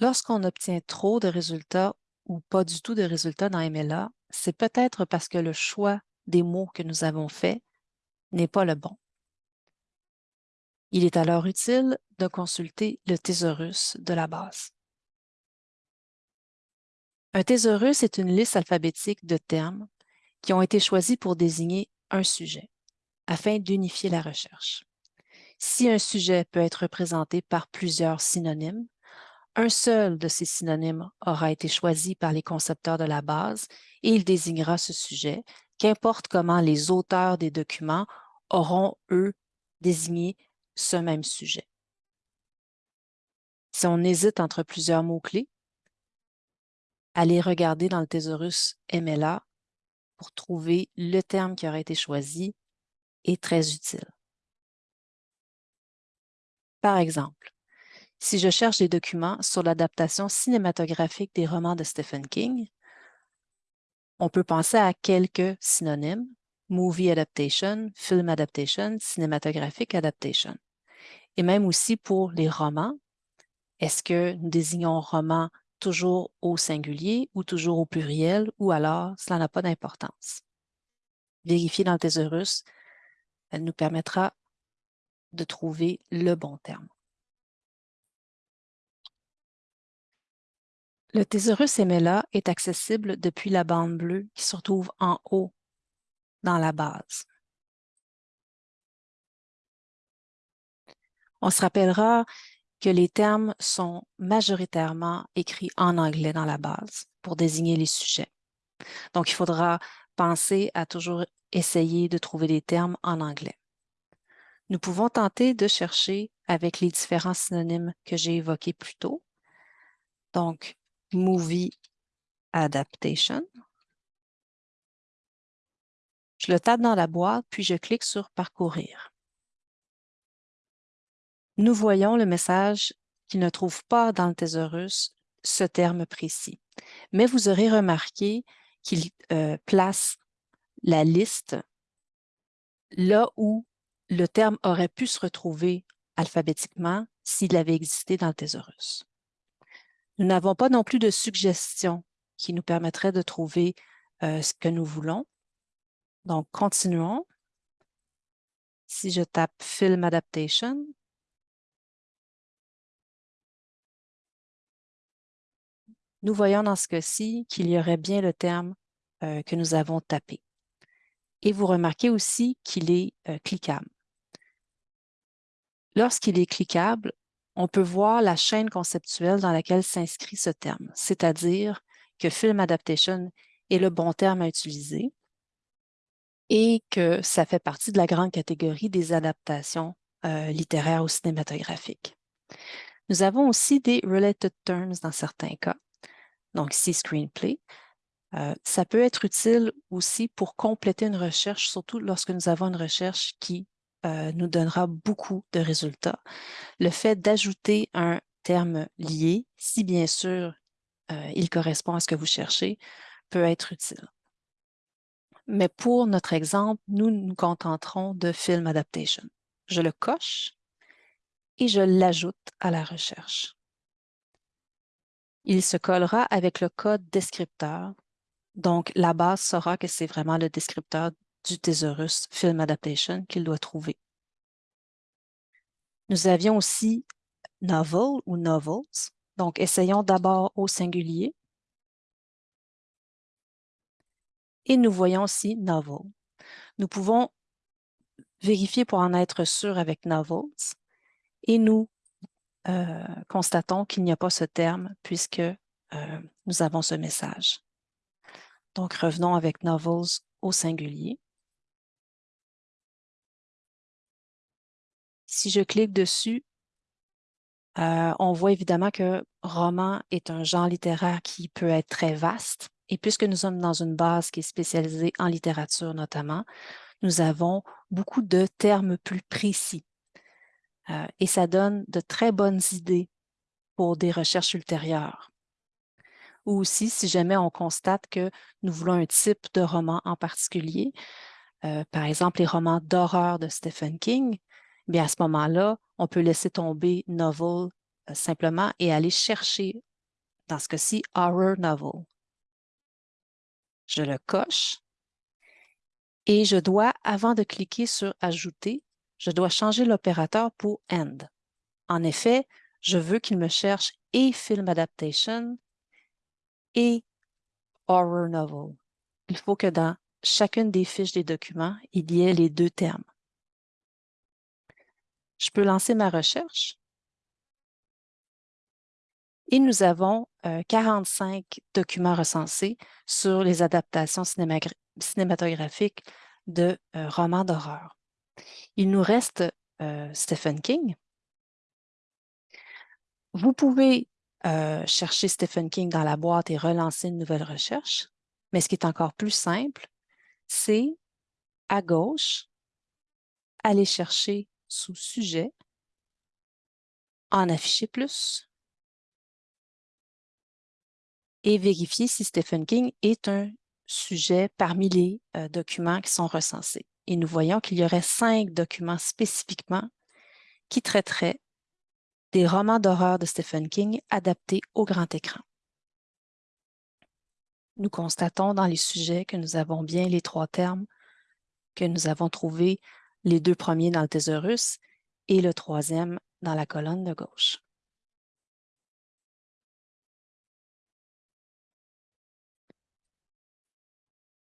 Lorsqu'on obtient trop de résultats ou pas du tout de résultats dans MLA, c'est peut-être parce que le choix des mots que nous avons fait n'est pas le bon. Il est alors utile de consulter le thésaurus de la base. Un thésaurus est une liste alphabétique de termes qui ont été choisis pour désigner un sujet, afin d'unifier la recherche. Si un sujet peut être représenté par plusieurs synonymes, un seul de ces synonymes aura été choisi par les concepteurs de la base et il désignera ce sujet, qu'importe comment les auteurs des documents auront, eux, désigné ce même sujet. Si on hésite entre plusieurs mots-clés, allez regarder dans le thésaurus MLA pour trouver le terme qui aurait été choisi est très utile. Par exemple, si je cherche des documents sur l'adaptation cinématographique des romans de Stephen King, on peut penser à quelques synonymes, movie adaptation, film adaptation, cinématographic adaptation. Et même aussi pour les romans, est-ce que nous désignons roman toujours au singulier ou toujours au pluriel ou alors cela n'a pas d'importance? Vérifier dans le thésaurus nous permettra de trouver le bon terme. Le thésaurus MLA est accessible depuis la bande bleue qui se retrouve en haut dans la base. On se rappellera que les termes sont majoritairement écrits en anglais dans la base pour désigner les sujets. Donc, il faudra penser à toujours essayer de trouver des termes en anglais. Nous pouvons tenter de chercher avec les différents synonymes que j'ai évoqués plus tôt. Donc, Movie Adaptation. Je le tape dans la boîte, puis je clique sur Parcourir. Nous voyons le message qui ne trouve pas dans le thésaurus ce terme précis. Mais vous aurez remarqué qu'il euh, place la liste là où le terme aurait pu se retrouver alphabétiquement s'il avait existé dans le thésaurus. Nous n'avons pas non plus de suggestions qui nous permettraient de trouver euh, ce que nous voulons. Donc, continuons. Si je tape Film Adaptation, nous voyons dans ce cas-ci qu'il y aurait bien le terme euh, que nous avons tapé. Et vous remarquez aussi qu'il est euh, cliquable. Lorsqu'il est cliquable, on peut voir la chaîne conceptuelle dans laquelle s'inscrit ce terme, c'est-à-dire que Film Adaptation est le bon terme à utiliser et que ça fait partie de la grande catégorie des adaptations euh, littéraires ou cinématographiques. Nous avons aussi des related terms dans certains cas, donc ici screenplay. Euh, ça peut être utile aussi pour compléter une recherche, surtout lorsque nous avons une recherche qui euh, nous donnera beaucoup de résultats. Le fait d'ajouter un terme lié, si bien sûr euh, il correspond à ce que vous cherchez, peut être utile. Mais pour notre exemple, nous nous contenterons de Film Adaptation. Je le coche et je l'ajoute à la recherche. Il se collera avec le code descripteur. Donc, la base saura que c'est vraiment le descripteur du thésaurus Film Adaptation qu'il doit trouver. Nous avions aussi novel ou novels. Donc, essayons d'abord au singulier. Et nous voyons aussi novel. Nous pouvons vérifier pour en être sûr avec novels et nous euh, constatons qu'il n'y a pas ce terme puisque euh, nous avons ce message. Donc, revenons avec novels au singulier. Si je clique dessus, euh, on voit évidemment que roman est un genre littéraire qui peut être très vaste. Et puisque nous sommes dans une base qui est spécialisée en littérature notamment, nous avons beaucoup de termes plus précis. Euh, et ça donne de très bonnes idées pour des recherches ultérieures. Ou aussi, si jamais on constate que nous voulons un type de roman en particulier, euh, par exemple les romans d'horreur de Stephen King, bien à ce moment-là, on peut laisser tomber novel euh, simplement et aller chercher, dans ce cas-ci, Horror Novel. Je le coche et je dois, avant de cliquer sur Ajouter, je dois changer l'opérateur pour End. En effet, je veux qu'il me cherche et Film Adaptation et Horror Novel. Il faut que dans chacune des fiches des documents, il y ait les deux termes. Je peux lancer ma recherche. Et nous avons 45 euh, documents recensés sur les adaptations cinématographiques de euh, romans d'horreur. Il nous reste euh, Stephen King. Vous pouvez chercher Stephen King dans la boîte et relancer une nouvelle recherche, mais ce qui est encore plus simple, c'est à gauche, aller chercher sous sujet, en afficher plus et vérifier si Stephen King est un sujet parmi les euh, documents qui sont recensés. Et nous voyons qu'il y aurait cinq documents spécifiquement qui traiteraient des romans d'horreur de Stephen King adaptés au grand écran. Nous constatons dans les sujets que nous avons bien les trois termes, que nous avons trouvé les deux premiers dans le thésaurus et le troisième dans la colonne de gauche.